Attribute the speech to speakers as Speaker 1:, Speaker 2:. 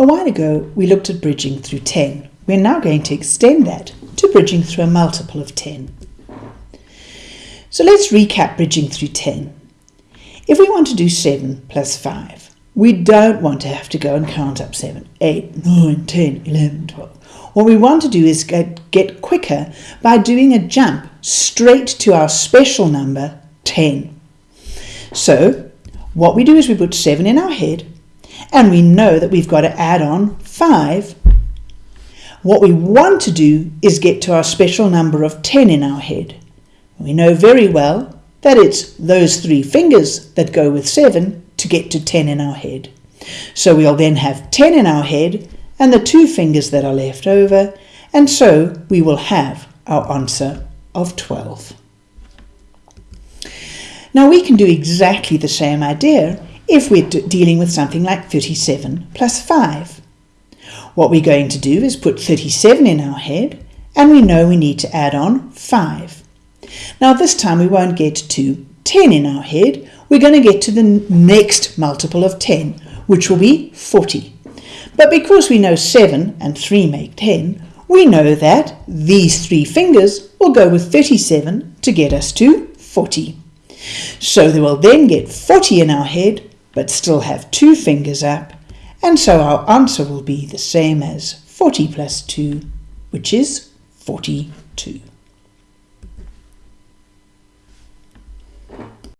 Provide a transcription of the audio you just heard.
Speaker 1: A while ago, we looked at bridging through 10. We're now going to extend that to bridging through a multiple of 10. So let's recap bridging through 10. If we want to do 7 plus 5, we don't want to have to go and count up 7, 8, 9, 10, 11, 12. What we want to do is get, get quicker by doing a jump straight to our special number 10. So what we do is we put 7 in our head and we know that we've got to add on 5. What we want to do is get to our special number of 10 in our head. We know very well that it's those three fingers that go with 7 to get to 10 in our head. So we'll then have 10 in our head and the two fingers that are left over, and so we will have our answer of 12. Now we can do exactly the same idea if we're dealing with something like 37 plus 5. What we're going to do is put 37 in our head, and we know we need to add on 5. Now this time we won't get to 10 in our head, we're going to get to the next multiple of 10, which will be 40. But because we know 7 and 3 make 10, we know that these three fingers will go with 37 to get us to 40. So we will then get 40 in our head, but still have two fingers up, and so our answer will be the same as 40 plus 2, which is 42.